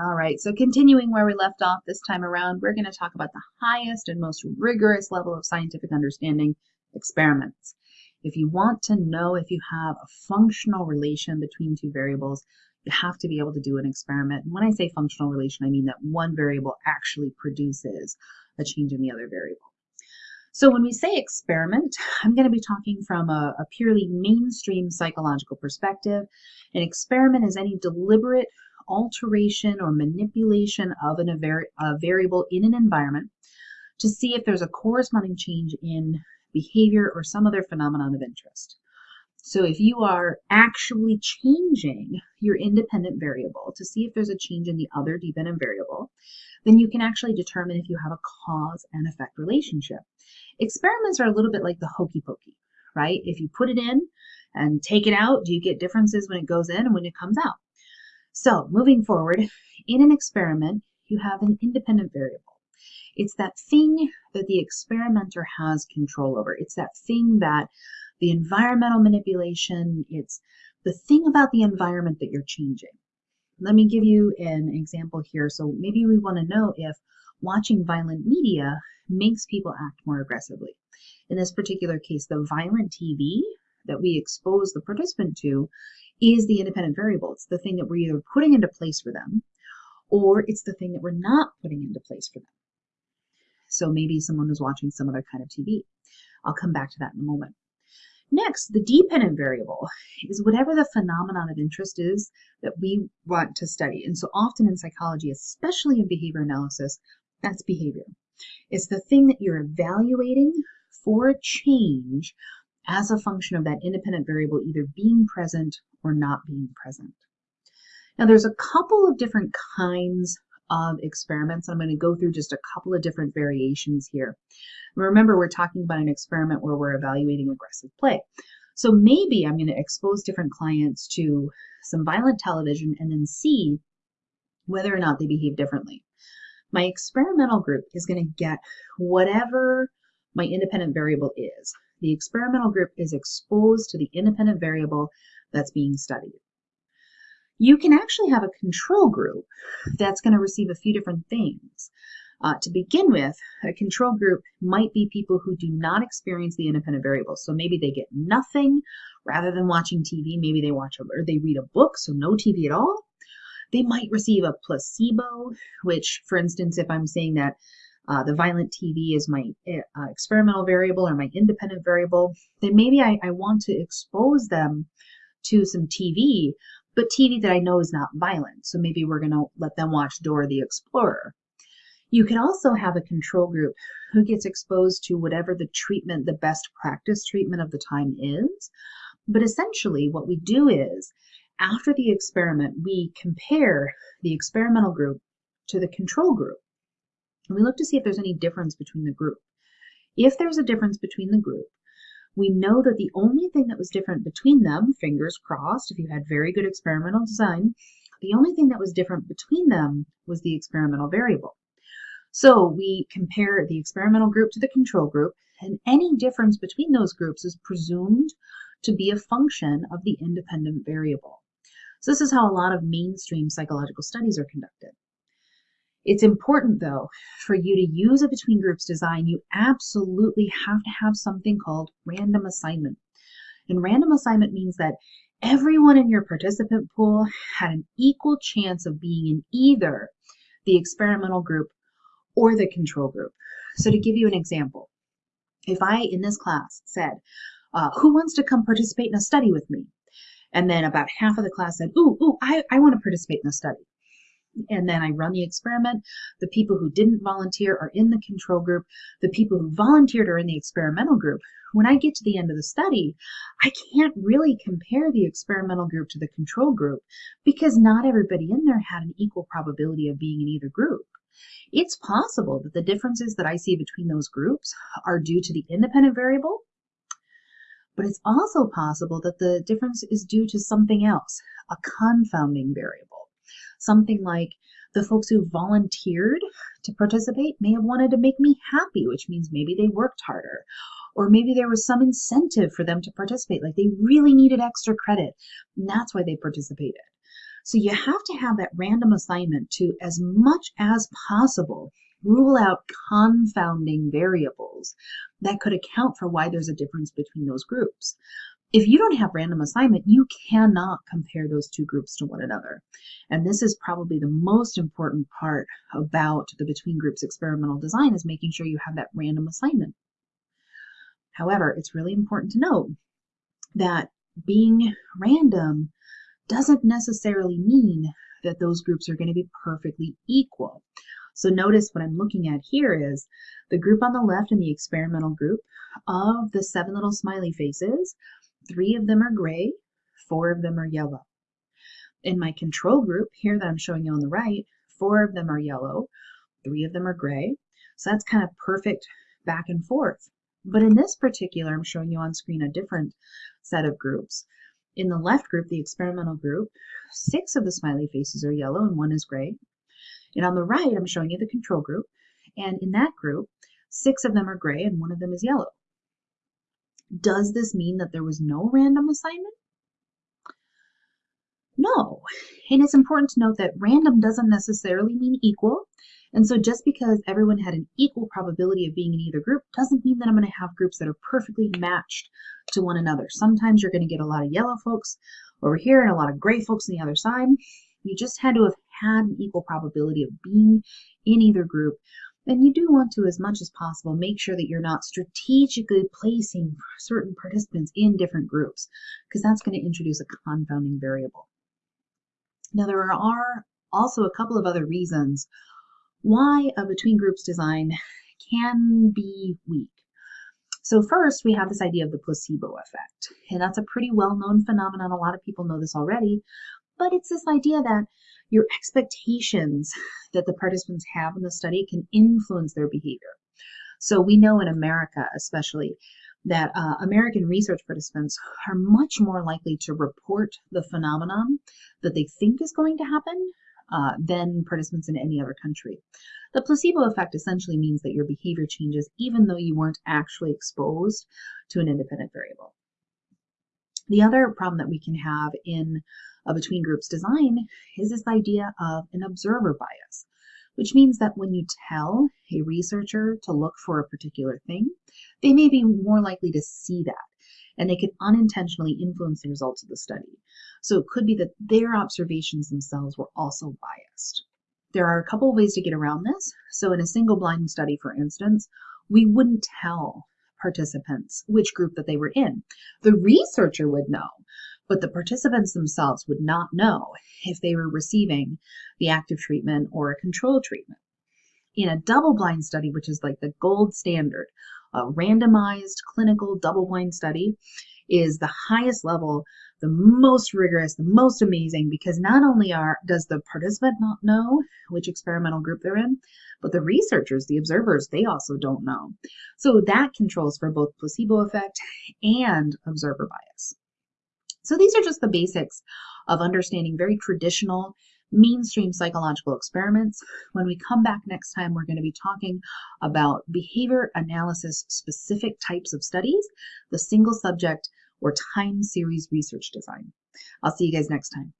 All right, so continuing where we left off this time around, we're going to talk about the highest and most rigorous level of scientific understanding, experiments. If you want to know if you have a functional relation between two variables, you have to be able to do an experiment. And when I say functional relation, I mean that one variable actually produces a change in the other variable. So when we say experiment, I'm going to be talking from a, a purely mainstream psychological perspective. An experiment is any deliberate alteration or manipulation of an, a, a variable in an environment to see if there's a corresponding change in behavior or some other phenomenon of interest. So if you are actually changing your independent variable to see if there's a change in the other dependent variable, then you can actually determine if you have a cause and effect relationship. Experiments are a little bit like the hokey pokey, right? If you put it in and take it out, do you get differences when it goes in and when it comes out? So moving forward, in an experiment, you have an independent variable. It's that thing that the experimenter has control over. It's that thing that the environmental manipulation, it's the thing about the environment that you're changing. Let me give you an example here. So maybe we want to know if watching violent media makes people act more aggressively. In this particular case, the violent TV that we expose the participant to is the independent variable. It's the thing that we're either putting into place for them or it's the thing that we're not putting into place for them. So maybe someone was watching some other kind of TV. I'll come back to that in a moment. Next, the dependent variable is whatever the phenomenon of interest is that we want to study. And so often in psychology, especially in behavior analysis, that's behavior. It's the thing that you're evaluating for a change as a function of that independent variable either being present or not being present. Now there's a couple of different kinds of experiments. I'm going to go through just a couple of different variations here. Remember, we're talking about an experiment where we're evaluating aggressive play. So maybe I'm going to expose different clients to some violent television and then see whether or not they behave differently. My experimental group is going to get whatever my independent variable is. The experimental group is exposed to the independent variable that's being studied you can actually have a control group that's going to receive a few different things. Uh, to begin with, a control group might be people who do not experience the independent variables. So maybe they get nothing rather than watching TV. Maybe they watch a, or they read a book, so no TV at all. They might receive a placebo, which, for instance, if I'm saying that uh, the violent TV is my uh, experimental variable or my independent variable, then maybe I, I want to expose them to some TV but TV that I know is not violent. So maybe we're going to let them watch Dora the Explorer. You can also have a control group who gets exposed to whatever the treatment, the best practice treatment of the time is. But essentially, what we do is after the experiment, we compare the experimental group to the control group. And we look to see if there's any difference between the group. If there's a difference between the group, we know that the only thing that was different between them, fingers crossed, if you had very good experimental design, the only thing that was different between them was the experimental variable. So we compare the experimental group to the control group, and any difference between those groups is presumed to be a function of the independent variable. So this is how a lot of mainstream psychological studies are conducted. It's important though, for you to use a between groups design, you absolutely have to have something called random assignment. And random assignment means that everyone in your participant pool had an equal chance of being in either the experimental group or the control group. So to give you an example, if I in this class said, uh, who wants to come participate in a study with me? And then about half of the class said, ooh, ooh, I, I want to participate in a study and then I run the experiment. The people who didn't volunteer are in the control group. The people who volunteered are in the experimental group. When I get to the end of the study, I can't really compare the experimental group to the control group because not everybody in there had an equal probability of being in either group. It's possible that the differences that I see between those groups are due to the independent variable, but it's also possible that the difference is due to something else, a confounding variable. Something like the folks who volunteered to participate may have wanted to make me happy, which means maybe they worked harder. Or maybe there was some incentive for them to participate, like they really needed extra credit, and that's why they participated. So you have to have that random assignment to, as much as possible, rule out confounding variables that could account for why there's a difference between those groups. If you don't have random assignment, you cannot compare those two groups to one another. And this is probably the most important part about the between groups experimental design is making sure you have that random assignment. However, it's really important to note that being random doesn't necessarily mean that those groups are going to be perfectly equal. So notice what I'm looking at here is the group on the left in the experimental group of the seven little smiley faces Three of them are gray, four of them are yellow. In my control group here that I'm showing you on the right, four of them are yellow, three of them are gray. So that's kind of perfect back and forth. But in this particular, I'm showing you on screen a different set of groups. In the left group, the experimental group, six of the smiley faces are yellow and one is gray. And on the right, I'm showing you the control group. And in that group, six of them are gray and one of them is yellow. Does this mean that there was no random assignment? No. And it's important to note that random doesn't necessarily mean equal. And so just because everyone had an equal probability of being in either group doesn't mean that I'm going to have groups that are perfectly matched to one another. Sometimes you're going to get a lot of yellow folks over here and a lot of gray folks on the other side. You just had to have had an equal probability of being in either group then you do want to, as much as possible, make sure that you're not strategically placing certain participants in different groups, because that's going to introduce a confounding variable. Now, there are also a couple of other reasons why a between groups design can be weak. So first, we have this idea of the placebo effect, and that's a pretty well-known phenomenon. A lot of people know this already, but it's this idea that your expectations that the participants have in the study can influence their behavior. So we know in America, especially, that uh, American research participants are much more likely to report the phenomenon that they think is going to happen uh, than participants in any other country. The placebo effect essentially means that your behavior changes even though you weren't actually exposed to an independent variable. The other problem that we can have in a between groups design is this idea of an observer bias, which means that when you tell a researcher to look for a particular thing, they may be more likely to see that and they could unintentionally influence the results of the study. So it could be that their observations themselves were also biased. There are a couple of ways to get around this. So in a single blind study, for instance, we wouldn't tell participants which group that they were in. The researcher would know, but the participants themselves would not know if they were receiving the active treatment or a control treatment. In a double-blind study, which is like the gold standard, a randomized clinical double-blind study is the highest level, the most rigorous, the most amazing, because not only are does the participant not know which experimental group they're in, but the researchers, the observers, they also don't know. So that controls for both placebo effect and observer bias. So these are just the basics of understanding very traditional mainstream psychological experiments. When we come back next time, we're going to be talking about behavior analysis specific types of studies, the single subject or time series research design. I'll see you guys next time.